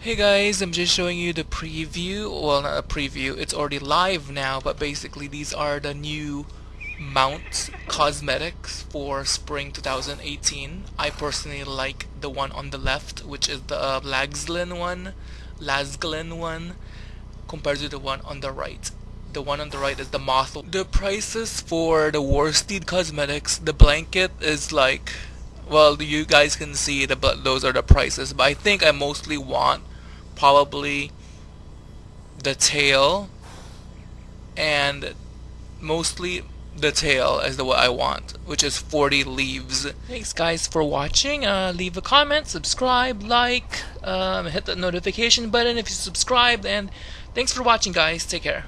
Hey guys, I'm just showing you the preview, well not a preview, it's already live now, but basically these are the new Mount cosmetics for spring 2018. I personally like the one on the left, which is the uh, Lagzlin one, Lasglin one, compared to the one on the right. The one on the right is the Moth. The prices for the Worsted cosmetics, the blanket is like well you guys can see the but those are the prices but I think I mostly want probably the tail and mostly the tail is the what I want which is 40 leaves. Thanks guys for watching. Uh, leave a comment subscribe like um, hit the notification button if you subscribed and thanks for watching guys. Take care